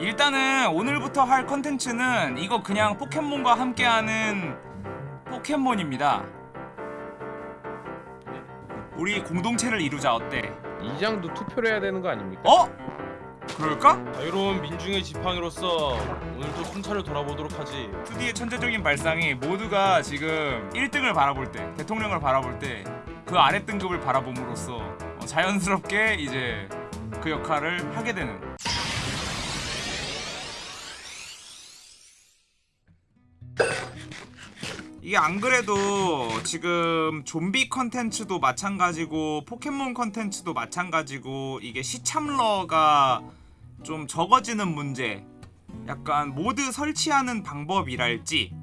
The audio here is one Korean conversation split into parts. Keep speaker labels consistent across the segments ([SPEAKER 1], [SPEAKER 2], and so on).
[SPEAKER 1] 일단은 오늘부터 할 컨텐츠는 이거 그냥 포켓몬과 함께하는 포켓몬입니다 우리 공동체를 이루자 어때?
[SPEAKER 2] 이장도 투표를 해야 되는 거 아닙니까?
[SPEAKER 1] 어? 그럴까?
[SPEAKER 3] 자유로운 민중의 지팡이로서 오늘도 순찰을 돌아보도록 하지
[SPEAKER 1] 2D의 천재적인 발상이 모두가 지금 1등을 바라볼 때 대통령을 바라볼 때 그 아래 등급을 바라봄으로써 어, 자연스럽게 이제 그 역할을 하게 되는 이게 안 그래도 지금 좀비 컨텐츠도 마찬가지고 포켓몬 컨텐츠도 마찬가지고 이게 시참러가 좀 적어지는 문제 약간 mod 설치하는 방법이랄지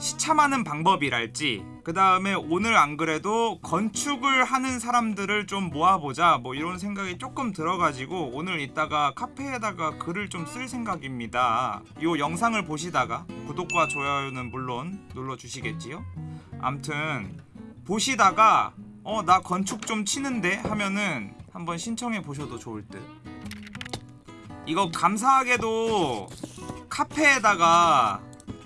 [SPEAKER 1] 시참하는 방법이랄지 그 다음에 오늘 안 그래도 건축을 하는 사람들을 좀 모아보자 뭐 이런 생각이 조금 들어가지고 오늘 이따가 카페에다가 글을 좀 쓸 생각입니다. 이 영상을 보시다가 구독과 좋아요는 물론 눌러주시겠지요? 암튼 보시다가 어 나 건축 좀 치는데 하면은 한번 신청해 보셔도 좋을 듯. 이거 감사하게도 카페에다가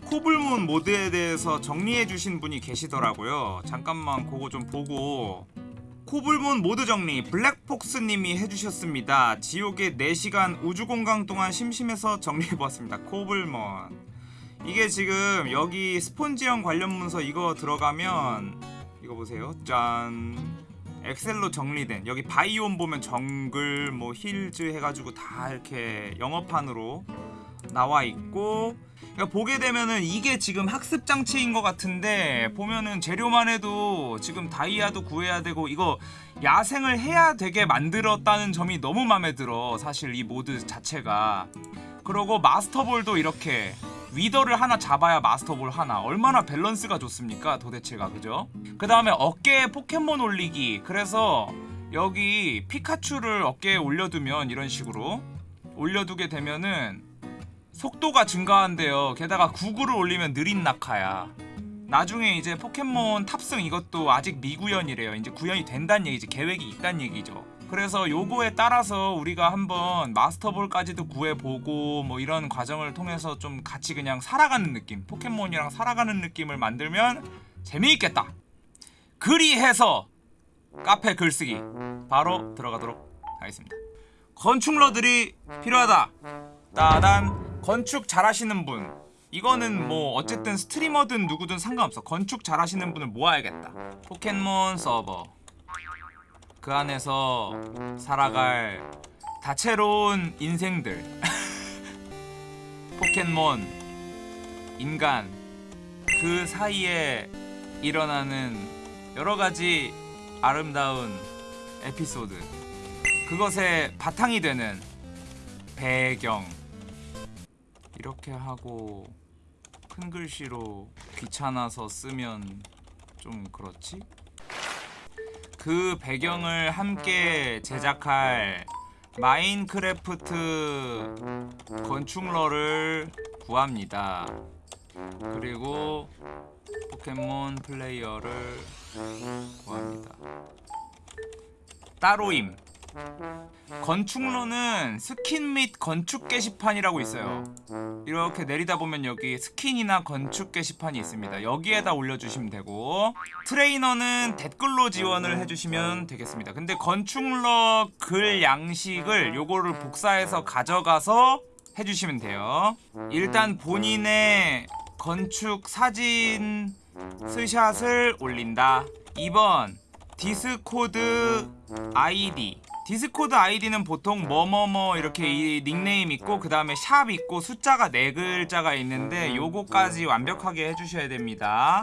[SPEAKER 1] 코블문 모드에 대해서 정리해 주신 분이 계시더라고요. 잠깐만 그거 좀 보고. 코블문 모드 정리 블랙폭스님이 해주셨습니다. 지옥의 4시간 우주공강 동안 심심해서 정리해보았습니다. 코블먼 이게 지금 여기 spawn 지형 관련 문서 이거 들어가면 이거 보세요. 짠. 엑셀로 정리된 여기 biome 보면 정글 뭐 hills 해가지고 다 이렇게 영어판으로 나와 있고 그러니까 보게 되면은 이게 지금 학습 장치인 것 같은데 보면은 재료만 해도 지금 다이아도 구해야 되고 이거 야생을 해야 되게 만들었다는 점이 너무 마음에 들어 사실 이 mod 자체가. 그러고 마스터볼도 이렇게 위더를 하나 잡아야 마스터볼 하나. 얼마나 밸런스가 좋습니까? 도대체가. 그죠? 그 다음에 어깨에 포켓몬 올리기. 그래서 여기 피카츄를 어깨에 올려두면 이런 식으로 올려두게 되면은 속도가 증가한대요. 게다가 구구를 올리면 느린 낙하야. 나중에 이제 포켓몬 탑승 이것도 아직 미구현이래요. 이제 구현이 된다는 얘기지. 계획이 있다는 얘기죠. 그래서 요거에 따라서 우리가 한번 마스터볼까지도 구해보고 뭐 이런 과정을 통해서 좀 같이 그냥 살아가는 느낌 포켓몬이랑 살아가는 느낌을 만들면 재미있겠다. 그리해서 카페 글쓰기 바로 들어가도록 하겠습니다. 건축러들이 필요하다. 따단 건축 잘하시는 분. 이거는 뭐 어쨌든 스트리머든 누구든 상관없어. 건축 잘하시는 분을 모아야겠다. 포켓몬 서버. 그 안에서 살아갈 다채로운 인생들. 포켓몬. 인간. 그 사이에 일어나는 여러가지 아름다운 에피소드. 그것의 바탕이 되는 배경 이렇게 하고 큰 글씨로 귀찮아서 쓰면 좀 그렇지? 그 배경을 함께 제작할 마인크래프트 건축러를 구합니다. 그리고 포켓몬 플레이어를 구합니다. 따로임 건축러는 스킨 및 건축 게시판이라고 있어요. 이렇게 내리다 보면 여기 스킨이나 건축 게시판이 있습니다. 여기에다 올려주시면 되고 트레이너는 댓글로 지원을 해주시면 되겠습니다. 근데 건축러 글 양식을 요거를 복사해서 가져가서 해주시면 돼요. 일단 본인의 건축 사진 스샷을 올린다. 2번 디스코드 아이디 디스코드 아이디는 보통 뭐뭐뭐 이렇게 이 닉네임 있고 그 다음에 샵 있고 숫자가 네 글자가 있는데 요거까지 완벽하게 해주셔야 됩니다.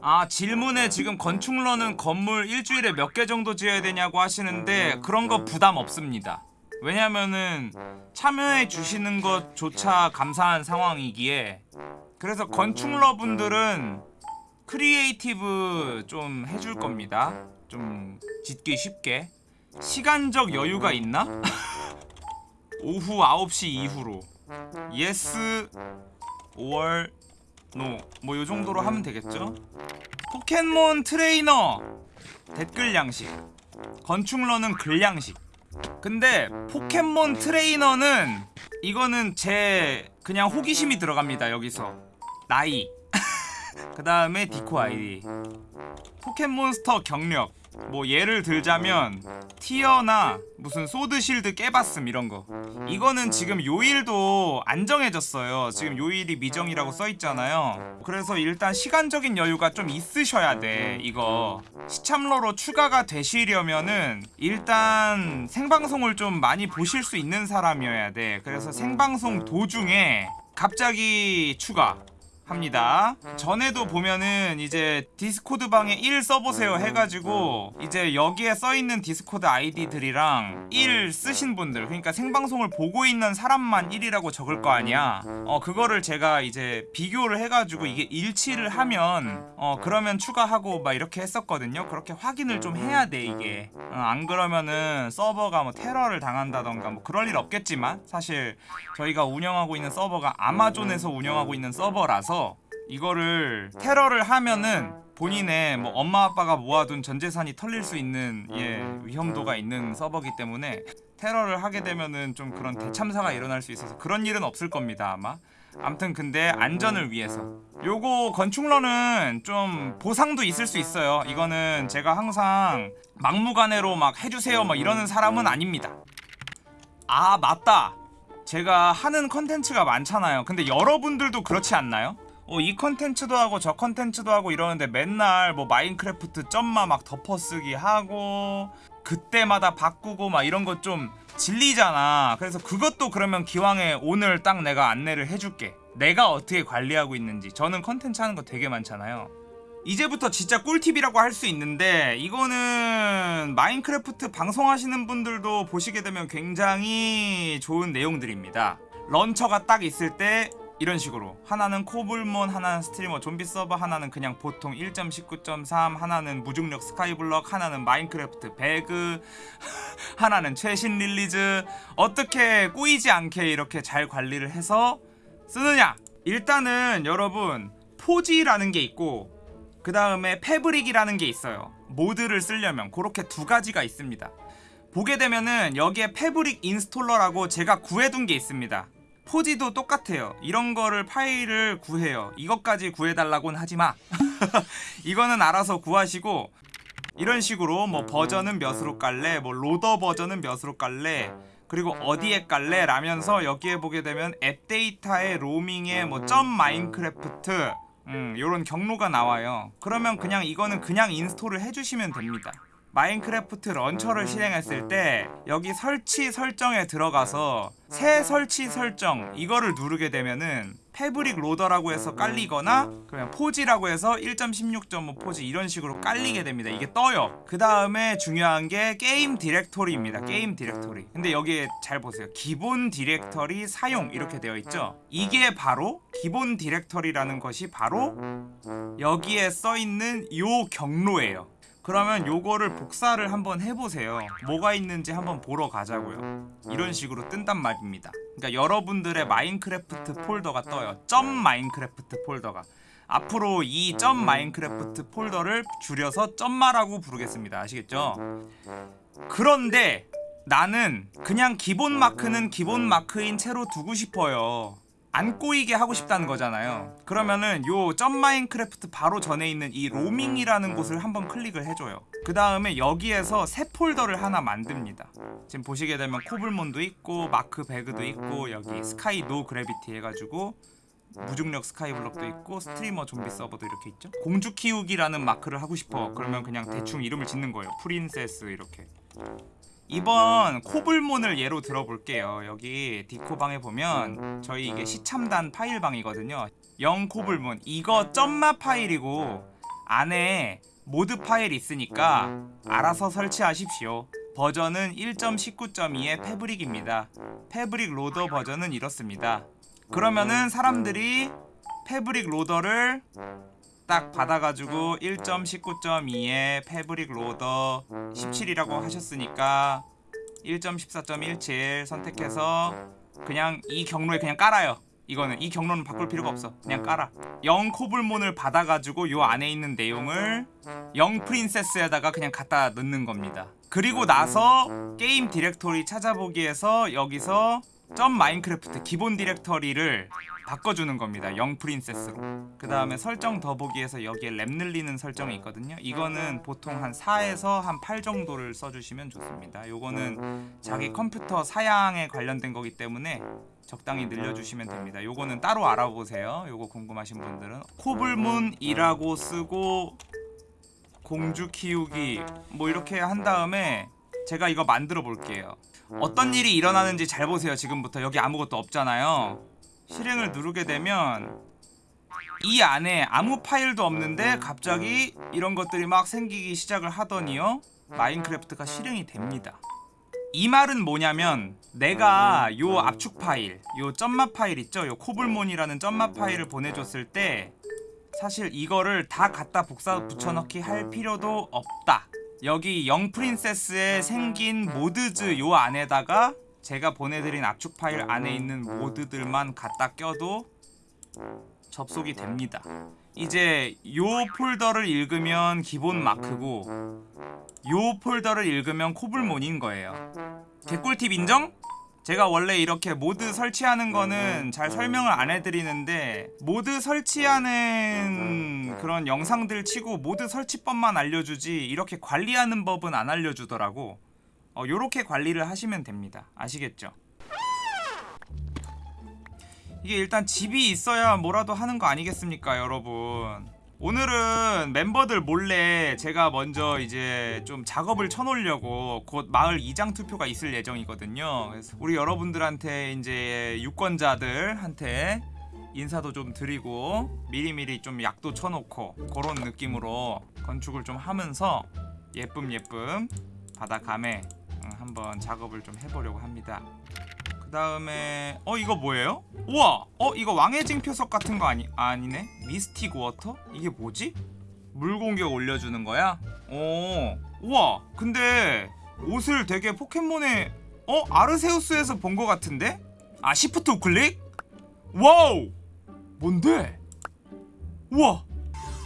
[SPEAKER 1] 아 질문에 지금 건축러는 건물 일주일에 몇 개 정도 지어야 되냐고 하시는데 그런 거 부담 없습니다. 왜냐면은 참여해 주시는 것조차 감사한 상황이기에. 그래서 건축러 분들은 creative 좀 해줄 겁니다. 좀 짓기 쉽게 시간적 여유가 있나? 오후 9시 이후로. Yes no. 뭐 요정도로 하면 되겠죠? 포켓몬 트레이너! 댓글 양식. 건축러는 글 양식. 근데 포켓몬 트레이너는 이거는 제 그냥 호기심이 들어갑니다 여기서. 나이 그 다음에 디코 아이디. 포켓몬스터 경력. 뭐 예를 들자면 tier나 무슨 소드실드 깨봤음 이런거. 이거는 지금 요일도 안 정해졌어요. 지금 요일이 미정이라고 써있잖아요. 그래서 일단 시간적인 여유가 좀 있으셔야 돼 이거. 시참러로 추가가 되시려면은 일단 생방송을 좀 많이 보실 수 있는 사람이어야 돼. 그래서 생방송 도중에 갑자기 추가 합니다. 전에도 보면은 이제 디스코드 방에 1 써보세요 해가지고 이제 여기에 써있는 디스코드 아이디들이랑 1 쓰신 분들 그러니까 생방송을 보고 있는 사람만 1이라고 적을 거 아니야. 어 그거를 제가 이제 비교를 해가지고 이게 일치를 하면 어 그러면 추가하고 막 이렇게 했었거든요. 그렇게 확인을 좀 해야 돼 이게. 어, 안 그러면은 서버가 뭐 테러를 당한다던가 뭐 그럴 일 없겠지만 사실 저희가 운영하고 있는 서버가 아마존에서 운영하고 있는 서버라서 이거를 테러를 하면은 본인의 뭐 엄마 아빠가 모아둔 전 재산이 털릴 수 있는 예 위험도가 있는 서버기 때문에 테러를 하게 되면은 좀 그런 대참사가 일어날 수 있어서 그런 일은 없을 겁니다 아마. 암튼 근데 안전을 위해서. 요거 건축러는 좀 보상도 있을 수 있어요. 이거는 제가 항상 막무가내로 막 해주세요 막 이러는 사람은 아닙니다. 아 맞다. 제가 하는 컨텐츠가 많잖아요. 근데 여러분들도 그렇지 않나요? 어, 이 컨텐츠도 하고 저 컨텐츠도 하고 이러는데 맨날 뭐 마인크래프트 점마 막 덮어쓰기 하고 그때마다 바꾸고 막 이런 거 좀 질리잖아. 그래서 그것도 그러면 기왕에 오늘 딱 내가 안내를 해줄게. 내가 어떻게 관리하고 있는지. 저는 컨텐츠 하는 거 되게 많잖아요. 이제부터 진짜 꿀팁이라고 할 수 있는데 이거는 마인크래프트 방송하시는 분들도 보시게 되면 굉장히 좋은 내용들입니다. launcher가 딱 있을 때 이런 식으로. 하나는 코블몬 하나는 스트리머 좀비 서버 하나는 그냥 보통 1.19.3 하나는 무중력 스카이블럭 하나는 마인크래프트 배그 하나는 최신 release. 어떻게 꼬이지 않게 이렇게 잘 관리를 해서 쓰느냐? 일단은 여러분 포지라는 게 있고 그 다음에 패브릭이라는 게 있어요. 모드를 쓰려면 그렇게 두 가지가 있습니다. 보게 되면은 여기에 패브릭 installer라고 제가 구해둔 게 있습니다 포지도 똑같아요. 이런 거를 파일을 구해요. 이것까지 구해달라고는 하지마. 이거는 알아서 구하시고 이런 식으로 뭐 버전은 몇으로 깔래 뭐 loader 버전은 몇으로 깔래 그리고 어디에 깔래 라면서 여기에 보게 되면 AppData의 Roaming에 뭐 점 마인크래프트 음 요런 경로가 나와요. 그러면 그냥 이거는 그냥 install을 해주시면 됩니다 마인크래프트 launcher를 실행했을 때 여기 설치 설정에 들어가서 새 설치 설정 이거를 누르게 되면은 패브릭 loader라고 해서 깔리거나 그냥 포지라고 해서 1.16.5 포지 이런 식으로 깔리게 됩니다. 이게 떠요. 그 다음에 중요한 게 게임 디렉토리입니다. 게임 디렉토리. 근데 여기에 잘 보세요. 기본 디렉터리 사용 이렇게 되어 있죠. 이게 바로 기본 디렉터리라는 것이 바로 여기에 써 있는 요 경로예요 그러면 요거를 복사를 한번 해보세요. 뭐가 있는지 한번 보러 가자고요. 이런 식으로 뜬단 말입니다. 그러니까 여러분들의 마인크래프트 폴더가 떠요. 점 마인크래프트 폴더가. 앞으로 이 점 마인크래프트 폴더를 줄여서 점마라고 부르겠습니다. 아시겠죠? 그런데 나는 그냥 기본 마크는 기본 마크인 채로 두고 싶어요 안 꼬이게 하고 싶다는 거잖아요. 그러면은 요 점 마인크래프트 바로 전에 있는 이 Roaming이라는 곳을 한번 클릭을 해줘요. 그 다음에 여기에서 새 폴더를 하나 만듭니다. 지금 보시게 되면 코블몬도 있고 마크 배그도 있고 여기 sky no gravity 해가지고 무중력 스카이블럭도 있고 스트리머 좀비 서버도 이렇게 있죠? 공주 키우기라는 마크를 하고 싶어. 그러면 그냥 대충 이름을 짓는 거예요. princess 이렇게 이번 코블몬을 예로 들어볼게요. 여기 디코방에 보면 저희 이게 시참단 파일방이거든요. 0 코블몬. 이거 점마 파일이고 안에 모드 파일 있으니까 알아서 설치하십시오. 버전은 1.19.2의 패브릭입니다. 패브릭 loader 버전은 이렇습니다. 그러면은 사람들이 패브릭 loader를 딱 받아가지고 1.19.2의 패브릭 loader 17이라고 하셨으니까 1.14.17 선택해서 그냥 이 경로에 그냥 깔아요. 이거는. 이 경로는 바꿀 필요가 없어. 그냥 깔아. 0 코블몬을 받아가지고 요 안에 있는 내용을 0 princess에다가 그냥 갖다 넣는 겁니다. 그리고 나서 게임 디렉토리 찾아보기에서 여기서 점 마인크래프트 기본 디렉터리를 바꿔주는 겁니다. 영 princess로. 그 다음에 설정 더보기에서 여기에 랩 늘리는 설정이 있거든요. 이거는 보통 한 4에서 한 8 정도를 써주시면 좋습니다. 요거는 자기 컴퓨터 사양에 관련된 거기 때문에 적당히 늘려주시면 됩니다. 요거는 따로 알아보세요. 요거 궁금하신 분들은 코블문이라고 쓰고 공주 키우기 뭐 이렇게 한 다음에 제가 이거 만들어 볼게요. 어떤 일이 일어나는지 잘 보세요. 지금부터 여기 아무것도 없잖아요. 실행을 누르게 되면 이 안에 아무 파일도 없는데 갑자기 이런 것들이 막 생기기 시작을 하더니요. 마인크래프트가 실행이 됩니다. 이 말은 뭐냐면 내가 요 압축 파일, 요 점마 파일 있죠? 요 코블몬이라는 점마 파일을 보내줬을 때 사실 이거를 다 갖다 복사 붙여넣기 할 필요도 없다. 여기 영 princess에 생긴 mods 요 안에다가 제가 보내드린 압축 파일 안에 있는 모드들만 갖다 껴도 접속이 됩니다. 이제 요 폴더를 읽으면 기본 마크고 요 폴더를 읽으면 Cobblemon인 거예요. 개꿀팁 인정? 제가 원래 이렇게 모드 설치하는 거는 잘 설명을 안 해드리는데 모드 설치하는 그런 영상들 치고 모드 설치법만 알려주지 이렇게 관리하는 법은 안 알려주더라고. 어, 요렇게 관리를 하시면 됩니다. 아시겠죠? 이게 일단 집이 있어야 뭐라도 하는 거 아니겠습니까 여러분 오늘은 멤버들 몰래 제가 먼저 이제 좀 작업을 쳐놓으려고 곧 마을 이장 투표가 있을 예정이거든요. 그래서 우리 여러분들한테 이제 유권자들한테 인사도 좀 드리고 미리미리 좀 약도 쳐놓고 그런 느낌으로 건축을 좀 하면서 예쁨 예쁨 받아 가며 음, 한번 작업을 좀 해보려고 합니다. 그 다음에 어 이거 뭐예요? 우와 어 이거 왕의 징표석 같은 거 아니 아니네 Mystic Water 이게 뭐지? 물 공격 올려주는 거야? 오 우와 근데 옷을 되게 포켓몬의 어 아르세우스에서 본 거 같은데? 아 시프트 우클릭? wow 뭔데? 우와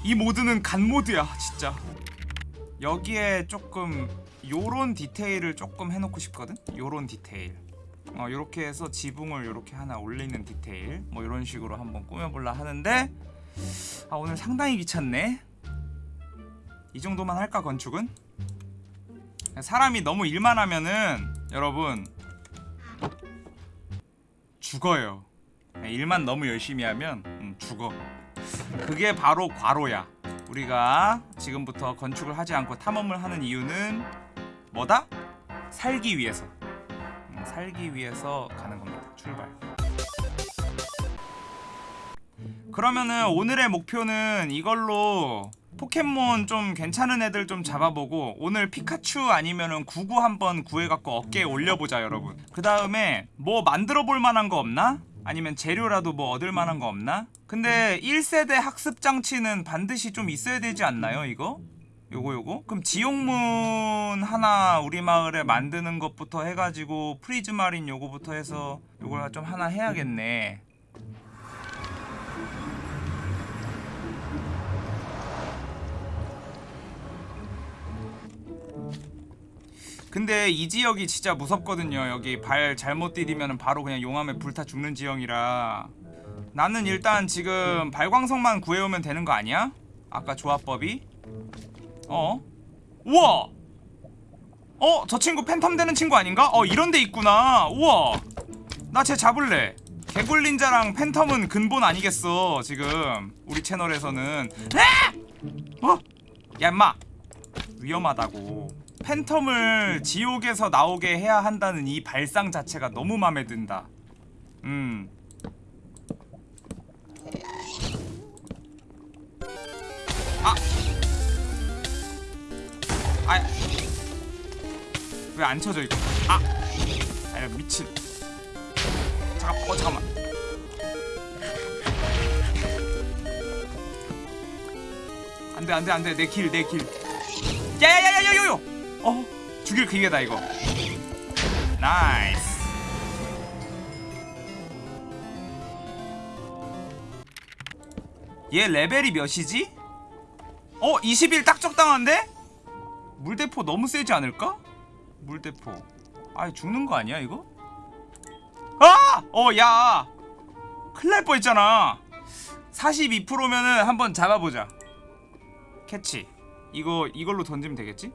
[SPEAKER 1] 이 모드는 갓 모드야 진짜 여기에 조금 요런 디테일을 조금 해놓고 싶거든? 요런 디테일 어, 요렇게 해서 지붕을 요렇게 하나 올리는 디테일. 뭐 이런 식으로 한번 꾸며볼라 하는데 아 오늘 상당히 귀찮네. 이 정도만 할까 건축은? 사람이 너무 일만 하면은 여러분 죽어요. 일만 너무 열심히 하면 음, 죽어. 그게 바로 과로야. 우리가 지금부터 건축을 하지 않고 탐험을 하는 이유는 뭐다? 살기 위해서. 음, 살기 위해서 가는 겁니다. 출발. 그러면은 오늘의 목표는 이걸로 포켓몬 좀 괜찮은 애들 좀 잡아보고 오늘 피카츄 아니면은 구구 한번 구해갖고 어깨에 올려보자 여러분 그 다음에 뭐 만들어 볼 만한 거 없나? 아니면 재료라도 뭐 얻을 만한 거 없나? 근데 1세대 학습 장치는 반드시 좀 있어야 되지 않나요 이거? 요거 요거? 그럼 지옥문 하나 우리 마을에 만드는 것부터 해가지고 prismarine 요거부터 해서 요걸 좀 하나 해야겠네 근데 이 지역이 진짜 무섭거든요 여기 발 잘못 디디면 바로 그냥 용암에 불타 죽는 지형이라 나는 일단 지금 발광석만 구해오면 되는 거 아니야? 아까 조합법이? 어? 우와! 어? 저 친구 팬텀 되는 친구 아닌가? 어 이런 데 있구나 우와 나 쟤 잡을래 개굴린자랑 팬텀은 근본 아니겠어 지금 우리 채널에서는 에! 어? 야 임마 위험하다고 팬텀을 지옥에서 나오게 해야 한다는 이 발상 자체가 너무 맘에 든다 음 아, 왜 안 쳐져 이거? 아, 아 미친. 잠깐, 어 잠깐만. 안돼 안돼 안돼 내길내 길. 야야야야야야요. 어, 죽일 기회다 이거. nice. 얘 레벨이 몇이지? 어, 21딱 적당한데? 물대포 너무 세지 않을까? 물대포 아 죽는 거 아니야 이거? 아! 어 야 큰일 날 뻔했잖아 42%면은 한번 잡아보자 catch 이거 이걸로 던지면 되겠지?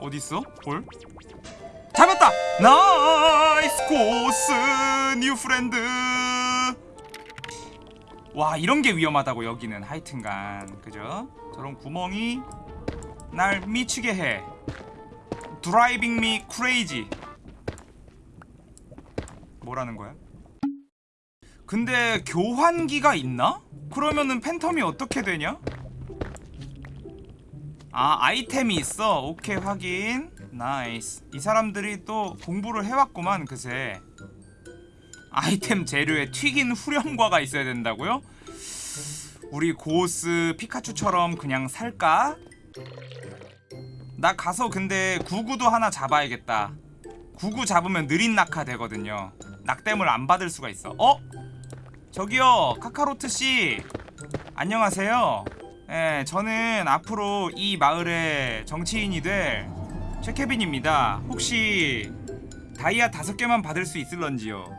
[SPEAKER 1] 어딨어? 볼? 잡았다! nice 고오스 new friend 와 이런 게 위험하다고 여기는 하여튼간 그죠? 저런 구멍이 날 미치게 해 driving me crazy 뭐라는 거야? 근데 교환기가 있나? 그러면은 팬텀이 어떻게 되냐? 아 아이템이 있어 오케이 확인 nice 이 사람들이 또 공부를 해왔구만 그새 아이템 재료에 튀긴 후렴과가 있어야 된다고요? 우리 고스 피카츄처럼 그냥 살까? 나 가서 근데 구구도 하나 잡아야겠다 구구 잡으면 느린 낙하 되거든요 낙댐을 안 받을 수가 있어 어? 저기요 카카로트씨 안녕하세요 예, 저는 앞으로 이 마을의 정치인이 될 최케빈입니다 혹시 다이아 다섯 개만 받을 수 있을런지요?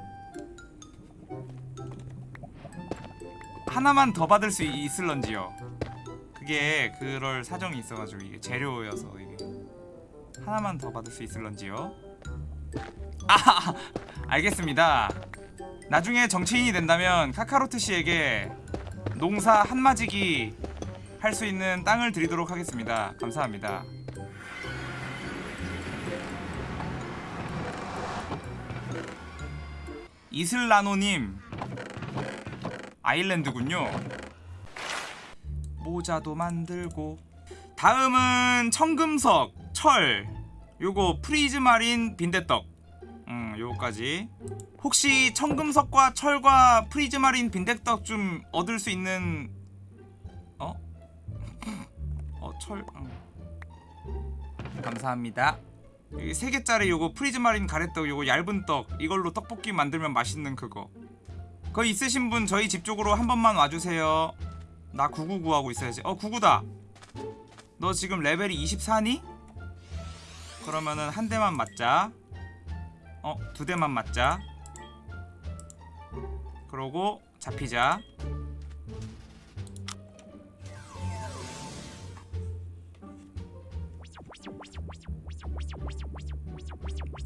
[SPEAKER 1] 하나만 더 받을 수 있을런지요? 그게 그럴 사정이 있어가지고 이게 재료여서 이게 하나만 더 받을 수 있을런지요? 아 알겠습니다 나중에 정치인이 된다면 카카로트 씨에게 농사 한마지기 할 수 있는 땅을 드리도록 하겠습니다 감사합니다 이슬라노님 island군요. 모자도 만들고. 다음은 청금석, 철. 요거 prismarine 빈대떡. 음 요거까지. 혹시 청금석과 철과 prismarine 빈대떡 좀 얻을 수 있는 어? 어 철? 응. 감사합니다. 여기 세 개짜리 요거 prismarine 가래떡 요거 얇은 떡 이걸로 떡볶이 만들면 맛있는 그거. 그 거 있으신 분 저희 집 쪽으로 한 번만 와주세요. 나 999 하고 있어야지. 어 99다. 너 지금 레벨이 24니? 그러면은 한 대만 맞자. 어 두 대만 맞자. 그러고 잡히자.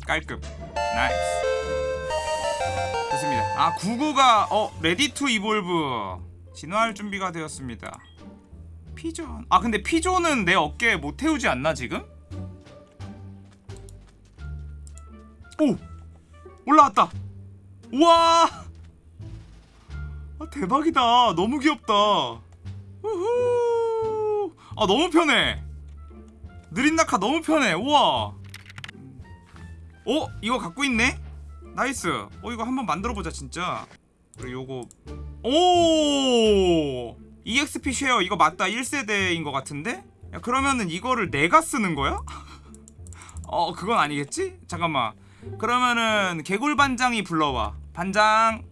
[SPEAKER 1] 깔끔. nice 아 99가 어 ready to evolve 진화할 준비가 되었습니다. 피존. 아 근데 피존은 내 어깨에 못 태우지 않나 지금? 오! 올라왔다. 우와! 아 대박이다. 너무 귀엽다. 우후! 아 너무 편해. 느린 낙하 너무 편해. 우와! 어? 이거 갖고 있네? nice. 어 이거 한번 만들어보자 진짜. 그리고 요거. 오! EXP share 이거 맞다. 1세대인 것 같은데? 야 그러면은 이거를 내가 쓰는 거야? 어 그건 아니겠지? 잠깐만. 그러면은 개굴 반장이 불러와. 반장.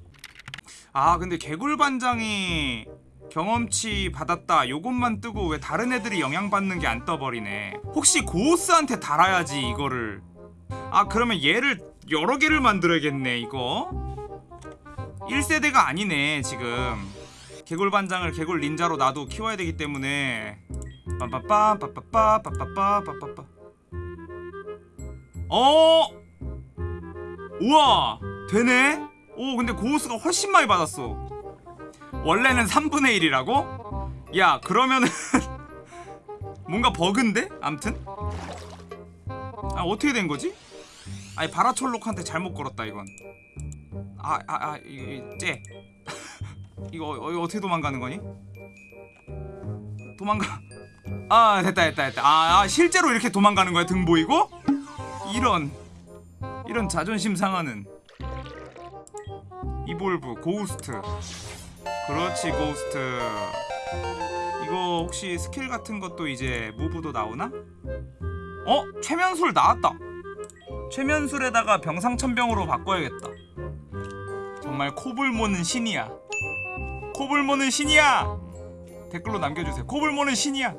[SPEAKER 1] 아 근데 개굴 반장이 경험치 받았다. 요것만 뜨고 왜 다른 애들이 영향받는 게 안 떠버리네. 혹시 고스한테 달아야지 이거를. 아 그러면 얘를 여러 개를 만들어야겠네 이거. 1세대가 아니네 지금. 개굴 반장을 개굴 닌자로 나도 키워야 되기 때문에. 빰빠빰 빠빠빠 빠빠빠 빠빠빠 어? 우와 되네? 오 근데 고우스가 훨씬 많이 받았어. 원래는 3분의 1이라고? 야 그러면은 뭔가 버그인데? 암튼? 아 어떻게 된 거지? 아니 바라철록한테 잘못 걸었다 이건. 아 아아 이거 이거 어떻게 도망가는 거니? 도망가. 아 됐다 됐다 됐다. 아, 아 실제로 이렇게 도망가는 거야 등 보이고? 이런. 이런 자존심 상하는. evolve 고우스트. 그렇지 고우스트. 이거 혹시 스킬 같은 것도 이제 move도 나오나? 어? 최면술 나왔다 최면술에다가 병상첨병으로 바꿔야겠다. 정말 Cobblemon은 신이야. Cobblemon은 신이야. 댓글로 남겨주세요. Cobblemon은 신이야